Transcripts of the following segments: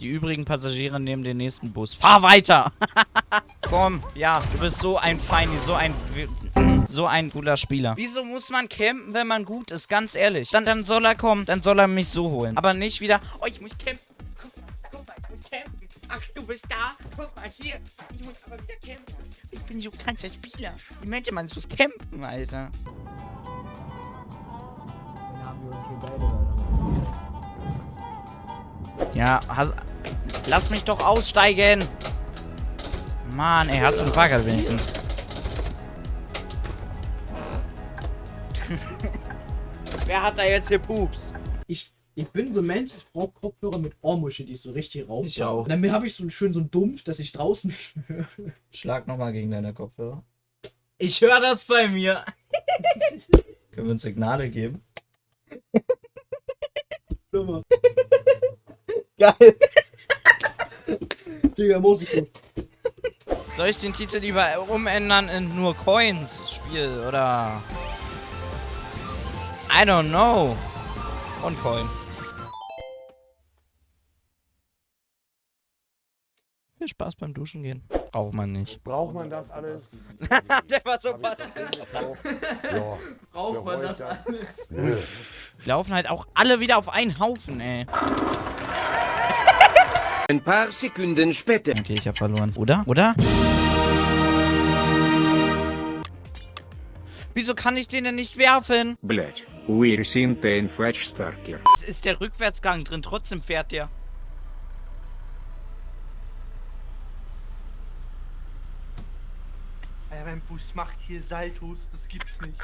Die übrigen Passagiere nehmen den nächsten Bus. Fahr weiter! Komm, ja, du bist so ein Feini, so ein... So ein cooler Spieler. Wieso muss man campen, wenn man gut ist? Ganz ehrlich. Dann, dann soll er kommen, dann soll er mich so holen. Aber nicht wieder, oh, ich muss campen. Guck mal, guck mal, ich muss campen. Ach, du bist da. Guck mal, hier. Ich muss aber wieder campen. Ich bin so krasser Spieler. Die Menschen, man muss campen, Alter. Ja, has, lass mich doch aussteigen. Mann, ey, hast du einen Fahrrad wenigstens? Wer hat da jetzt hier Pups? Ich, ich bin so ein Mensch, ich brauche Kopfhörer mit Ohrmuschel, die so richtig rauf. Ich auch. Und dann habe ich so einen schön so einen Dumpf, dass ich draußen nicht mehr höre. Schlag nochmal gegen deine Kopfhörer. Ich höre das bei mir. Können wir uns Signale geben? Nummer. Geil. Digga, muss ich so. Soll ich den Titel lieber umändern in nur Coins Spiel oder? I don't know. Und Coin. Viel Spaß beim Duschen gehen. Braucht man nicht. Braucht man das alles? Der war so passiv. Ja. Braucht man das alles? Laufen halt auch alle wieder auf einen Haufen, ey. Ein paar Sekunden später. Okay, ich hab verloren. Oder? Oder? Wieso kann ich den denn nicht werfen? Blech, wir sind ein Fletchstarker. Es ist der Rückwärtsgang drin, trotzdem fährt der. Alter, mein Bus macht hier Saltos, das gibt's nicht.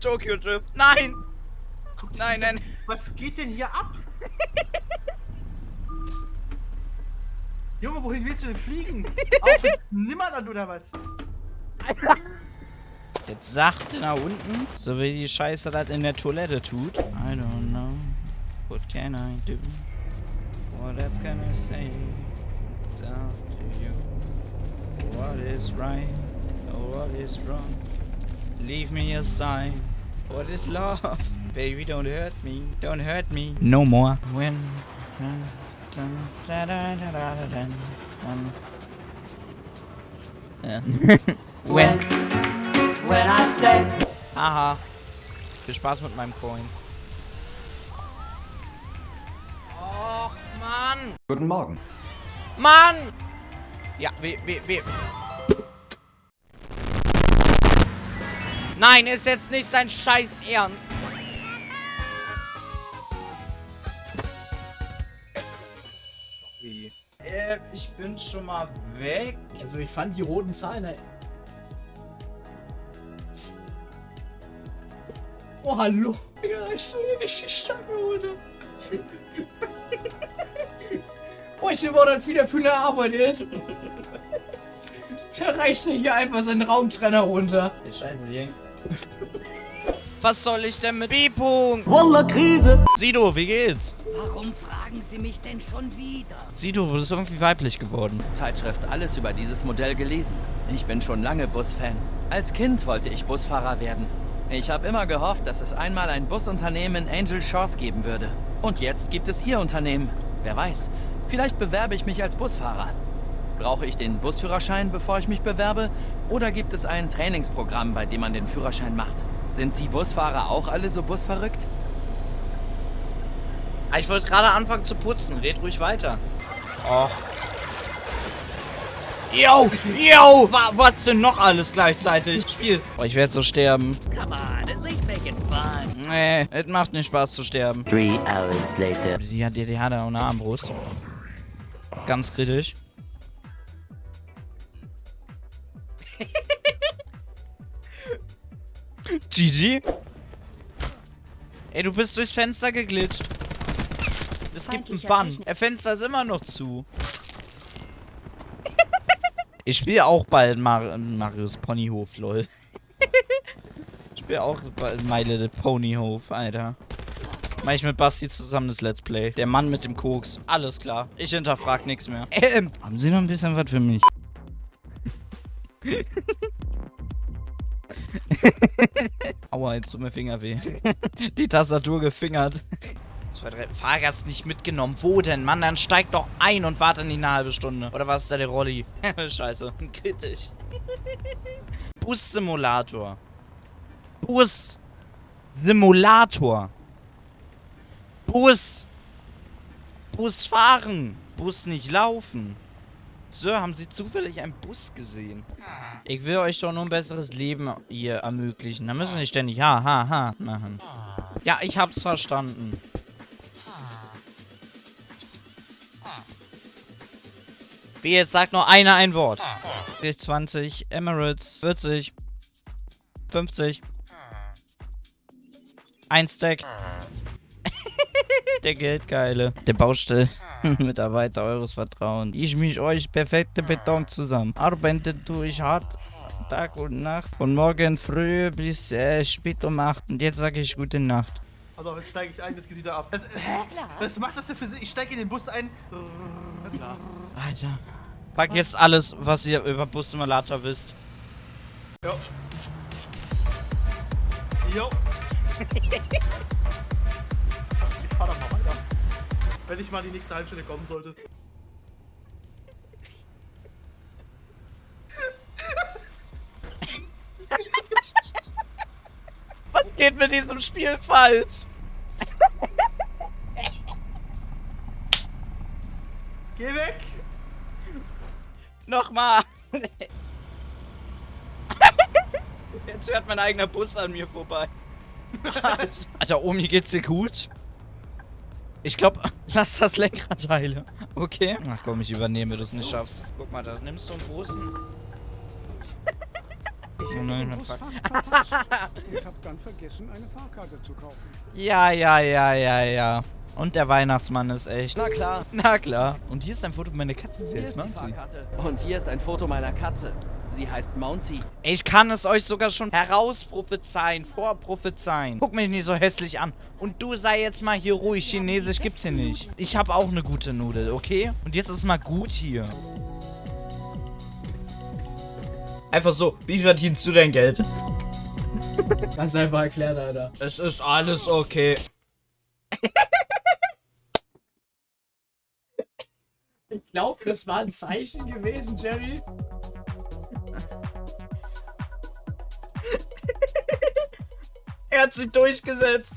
Tokyo Drift, nein! Guck, nein, nein. Was geht denn hier ab? Junge, wohin willst du denn fliegen? Auf Nimmerland oder was? Jetzt sachte nach unten, so wie die Scheiße das in der Toilette tut. I don't know. What can I do? What else can I say? Down to you. What is right? Or what is wrong? Leave me aside. What is love? Baby, don't hurt me. Don't hurt me. No more. When. dun, dun, da, da, da, da, da, dun, dun. Ja. When. Aha. Viel Spaß mit meinem Coin. Och, Mann! Guten Morgen. Mann! Ja, wir, wir, wir. Nein, ist jetzt nicht sein Scheiß Ernst. Äh, ich bin schon mal weg. Also ich fand die roten Zahlen. ey. Oh, hallo. Ja, ich soll hier nicht die Stange runter. oh, ich dann wieder für eine Arbeit jetzt. Da reißt er hier einfach seinen Raumtrenner runter. Der Scheibenling. Was soll ich denn mit B-Punkt? Voller Krise. Sido, wie geht's? Warum fragen Sie mich denn schon wieder? Sido, du bist irgendwie weiblich geworden. Zeitschrift alles über dieses Modell gelesen. Ich bin schon lange Busfan. Als Kind wollte ich Busfahrer werden. Ich habe immer gehofft, dass es einmal ein Busunternehmen in Angel Shores geben würde. Und jetzt gibt es Ihr Unternehmen. Wer weiß, vielleicht bewerbe ich mich als Busfahrer. Brauche ich den Busführerschein, bevor ich mich bewerbe? Oder gibt es ein Trainingsprogramm, bei dem man den Führerschein macht? Sind Sie Busfahrer auch alle so busverrückt? Ah, Ich wollte gerade anfangen zu putzen. Red ruhig weiter. Och. Yo, yo, wa was denn noch alles gleichzeitig? Spiel. Oh, ich werde so sterben. Come on, at least make it fun. Nee, es macht nicht Spaß zu sterben. Three hours later. Die hat, die, die hat auch eine Armbrust. Ganz kritisch. GG. Ey, du bist durchs Fenster geglitscht. Es gibt einen Bann. Der Fenster ist immer noch zu. Ich spiele auch bald Mar Marius Ponyhof, lol. ich spiele auch bald My Little Ponyhof, Alter. Mach ich mit Basti zusammen das Let's Play. Der Mann mit dem Koks. Alles klar. Ich hinterfrag nichts mehr. Ähm, haben Sie noch ein bisschen was für mich? Aua, jetzt tut mir Finger weh. Die Tastatur gefingert. zwei, drei. Fahrgast nicht mitgenommen. Wo denn? Mann, dann steig doch ein und warte nicht eine halbe Stunde. Oder was ist da der Rolli? Scheiße. Kritisch. Bus-Simulator. Bus-Simulator. Bus. Bus fahren. Bus nicht laufen. Sir, haben Sie zufällig einen Bus gesehen? Ich will euch doch nur ein besseres Leben hier ermöglichen. Da müssen nicht ständig ha, ha, ha machen. Ja, ich hab's verstanden. Wie jetzt sagt nur einer ein Wort. 20, Emirates, 40, 50. Ein Stack. Der Geldgeile. Der Baustellenmitarbeiter eures Vertrauens. Ich mich euch perfekte Beton zusammen. Arbeitet durch hart Tag und Nacht. Von morgen früh bis äh, spät um 8. Und jetzt sage ich gute Nacht. Also jetzt steige ich ein, das geht wieder ab. Das, hä? Was macht das denn für Sinn? Ich steige in den Bus ein. Klar. Alter. Vergesst alles, was ihr über Bus Simulator wisst. Jo. Jo. Wenn ich mal die nächste Halbstunde kommen sollte. Was geht mit diesem Spiel falsch? Geh weg! Nochmal. Jetzt fährt mein eigener Bus an mir vorbei. Alter, Omi, geht's dir gut? Ich glaube, lass das Lenkrad heile. Okay. Ach komm, ich übernehme, wenn du es nicht schaffst. Guck mal, da nimmst du einen großen. Oh nein, mein Fuck. Ich hab dann vergessen, eine Fahrkarte zu kaufen. Ja, ja, ja, ja, ja. Und der Weihnachtsmann ist echt. Na klar. Na klar. Und hier ist ein Foto meiner Katze. Hier ist die. Fahrkarte. Und hier ist ein Foto meiner Katze. Sie heißt Mounty. Ich kann es euch sogar schon herausprophezeien, vorprophezeien. Guck mich nicht so hässlich an. Und du sei jetzt mal hier ruhig. Chinesisch gibt's hier nicht. Ich habe auch eine gute Nudel, okay? Und jetzt ist mal gut hier. Einfach so, wie verdienst du dein Geld? Ganz einfach erklärt, Alter. Es ist alles okay. Ich glaube, das war ein Zeichen gewesen, Jerry. Er hat sich durchgesetzt.